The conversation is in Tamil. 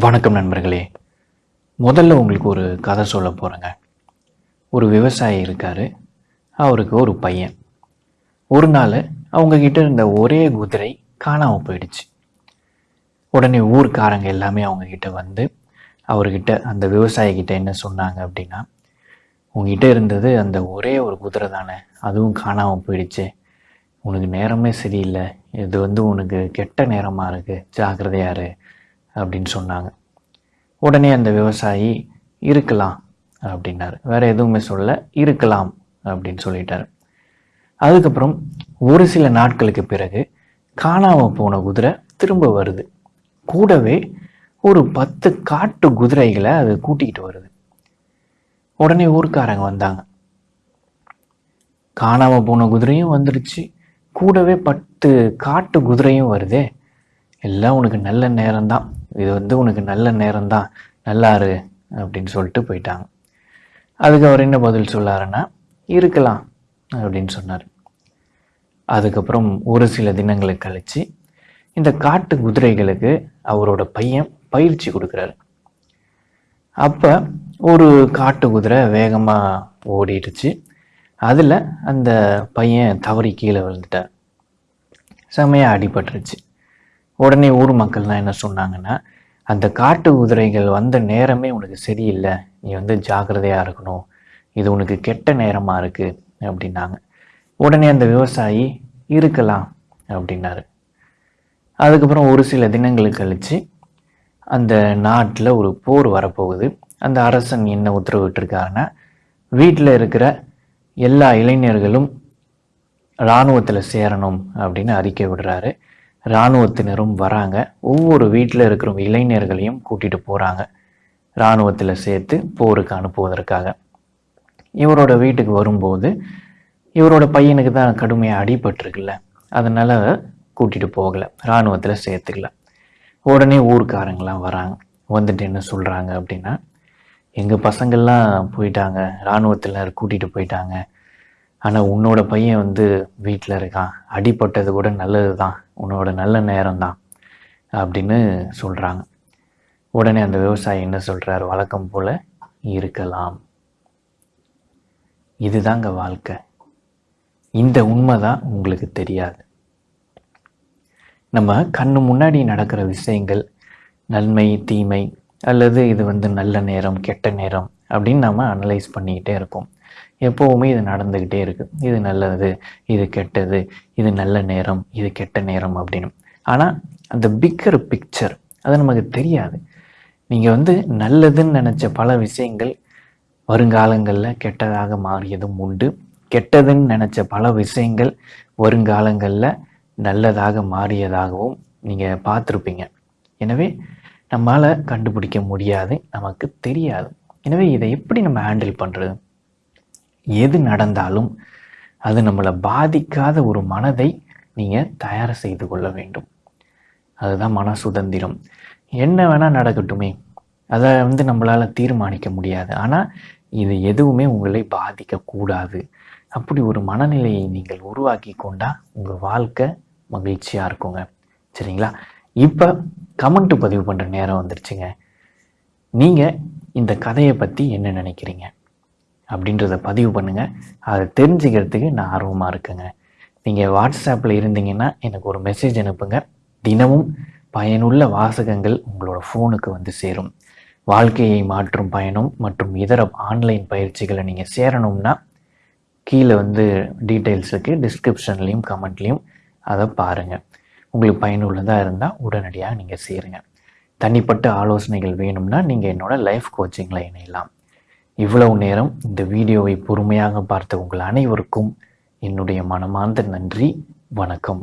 வணக்கம் நண்பர்களே. முதல்ல உங்களுக்கு ஒரு கதை சொல்ல போகிறேங்க ஒரு விவசாயி இருக்கார். அவருக்கு ஒரு பையன். ஒரு நாள் அவங்கக்கிட்ட இருந்த ஒரே குதிரை காணாமல் போயிடுச்சு. உடனே ஊர்க்காரங்க எல்லாமே அவங்கக்கிட்ட வந்து அவர்கிட்ட அந்த விவசாயிக்கிட்ட என்ன சொன்னாங்க அப்படின்னா உங்ககிட்ட இருந்தது அந்த ஒரே ஒரு குதிரை தானே. அதுவும் காணாமல் போயிடுச்சு. உனக்கு நேரமே சரியில்லை. இது வந்து உனக்கு கெட்ட நேரமாக இருக்குது ஜாக்கிரதையாரு அப்படின்னு சொன்னாங்க. உடனே அந்த விவசாயி இருக்கலாம் அப்படின்னாரு. வேற எதுவுமே சொல்ல இருக்கலாம் அப்படின்னு சொல்லிட்டாரு. அதுக்கப்புறம் ஒரு சில நாட்களுக்கு பிறகு காணாமல் போன குதிரை திரும்ப வருது. கூடவே ஒரு பத்து காட்டு குதிரைகளை அது கூட்டிகிட்டு வருது. உடனே ஊர்க்காரங்க வந்தாங்க. காணாமல் போன குதிரையும் வந்துடுச்சு கூடவே பத்து காட்டு குதிரையும் வருதே. எல்லாம் உனக்கு நல்ல நேரம்தான். இது வந்து உனக்கு நல்ல நேரம்தான். நல்லாரு அப்படின்னு சொல்லிட்டு போயிட்டாங்க. அதுக்கு அவர் என்ன பதில் சொல்லாருன்னா இருக்கலாம் அப்படின்னு சொன்னார். அதுக்கப்புறம் ஒரு சில தினங்களை கழித்து இந்த காட்டு குதிரைகளுக்கு அவரோட பையன் பயிற்சி கொடுக்குறாரு. அப்போ ஒரு காட்டு குதிரை வேகமாக ஓடிடுச்சு. அதில் அந்த பையன் தவறி கீழே விழுந்துட்டார். செமையாக அடிபட்டுருச்சு. உடனே ஊர் மக்கள்லாம் என்ன சொன்னாங்கன்னா அந்த காட்டு குதிரைகள் வந்த நேரமே உனக்கு சரியில்லை. நீ வந்து ஜாக்கிரதையாக இருக்கணும். இது உனக்கு கெட்ட நேரமாக இருக்குது அப்படின்னாங்க. உடனே அந்த விவசாயி இருக்கலாம். அப்படின்னாரு. அதுக்கப்புறம் ஒரு சில தினங்களுக்கு கழித்து அந்த நாட்டில் ஒரு போர் வரப்போகுது. அந்த அரசன் என்ன உத்தரவிட்டிருக்காருன்னா வீட்டில் இருக்கிற எல்லா இளைஞர்களும் இராணுவத்தில் சேரணும் அப்படின்னு அறிக்கை விடுறாரு. இராணுவத்தினரும் வராங்க. ஒவ்வொரு வீட்டில் இருக்கிற இளைஞர்களையும் கூட்டிகிட்டு போகிறாங்க இராணுவத்தில் சேர்த்து போருக்கு அனுப்புவதற்காக. இவரோட வீட்டுக்கு வரும்போது இவரோட பையனுக்கு தான் கடுமையாக அடிபட்டிருக்குல்ல. அதனால் கூட்டிகிட்டு போகலை. இராணுவத்தில் சேர்த்துக்கல. உடனே ஊர்க்காரங்களாம் வராங்க. வந்துட்டு என்ன சொல்கிறாங்க அப்படின்னா எங்கள் பசங்கள்லாம் போயிட்டாங்க. இராணுவத்தில் கூட்டிகிட்டு போயிட்டாங்க. ஆனால் உன்னோட பையன் வந்து வீட்டில் இருக்கான். அடிப்பட்டது கூட நல்லது தான் உன்னோட நல்ல நேரம் தான் அப்படின்னு சொல்கிறாங்க உடனே அந்த விவசாயி என்ன சொல்கிறார் வழக்கம் போல் இருக்கலாம். இதுதாங்க வாழ்க்கை. இந்த உண்மை தான் உங்களுக்கு தெரியாது. நம்ம கண்ணு முன்னாடி நடக்கிற விஷயங்கள் நன்மை தீமை அல்லது இது வந்து நல்ல நேரம் கெட்ட நேரம் அப்படின்னு நம்ம அனலைஸ் பண்ணிக்கிட்டே இருக்கோம். எப்போவுமே இது நடந்துக்கிட்டே இருக்குது இது நல்லது இது கெட்டது இது நல்ல நேரம் இது கெட்ட நேரம் அப்படின்னு. ஆனால் அந்த பிக்கர் பிக்சர் அது நமக்கு தெரியாது. நீங்கள் வந்து நல்லதுன்னு நினச்ச பல விஷயங்கள் வருங்காலங்களில் கெட்டதாக மாறியதும் உண்டு. கெட்டதுன்னு நினச்ச பல விஷயங்கள் வருங்காலங்களில் நல்லதாக மாறியதாகவும் நீங்கள் பார்த்துருப்பீங்க. எனவே நம்மளால் கண்டுபிடிக்க முடியாது நமக்கு தெரியாது. எனவே இதை எப்படி நம்ம ஹேண்டில் பண்ணுறது எது நடந்தாலும் அது நம்மளை பாதிக்காத ஒரு மனதை நீங்கள் தயார் செய்து கொள்ள வேண்டும். அதுதான் மன சுதந்திரம். என்ன வேணால் நடக்கட்டுமே. அதை வந்து நம்மளால் தீர்மானிக்க முடியாது. ஆனால் இது எதுவுமே உங்களை பாதிக்கக்கூடாது அப்படி ஒரு மனநிலையை நீங்கள் உருவாக்கி கொண்டால் உங்கள் வாழ்க்கை மகிழ்ச்சியாக இருக்குங்க. சரிங்களா? இப்போ கமெண்ட் பதிவு பண்ணுற நேரம் வந்துருச்சுங்க. நீங்கள் இந்த கதையை பற்றி என்ன நினைக்கிறீங்க அப்படின்றத பதிவு பண்ணுங்கள் அதை தெரிஞ்சுக்கிறதுக்கு நான் ஆர்வமாக இருக்கேங்க. நீங்கள் வாட்ஸ்அப்பில் இருந்தீங்கன்னா எனக்கு ஒரு மெசேஜ் அனுப்புங்க. தினமும் பயனுள்ள வாசகங்கள் உங்களோட ஃபோனுக்கு வந்து சேரும். வாழ்க்கையை மாற்றும் பயணம் மற்றும் இதர ஆன்லைன் பயிற்சிகளை நீங்கள் சேரணும்னா கீழே வந்து டீட்டெயில்ஸ் இருக்குது டிஸ்கிரிப்ஷன்லேயும் கமெண்ட்லேயும் அதை பாருங்கள் உங்களுக்கு பயனுள்ளதாக இருந்தால் உடனடியாக நீங்கள் சேருங்க. தனிப்பட்ட ஆலோசனைகள் வேணும்னா நீங்கள் என்னோட லைஃப் கோச்சிங்கில் இணையலாம். இவ்வளவு நேரம் இந்த வீடியோவை பொறுமையாக பார்த்த உங்கள் அனைவருக்கும் என்னுடைய மனமார்ந்த நன்றி. வணக்கம்.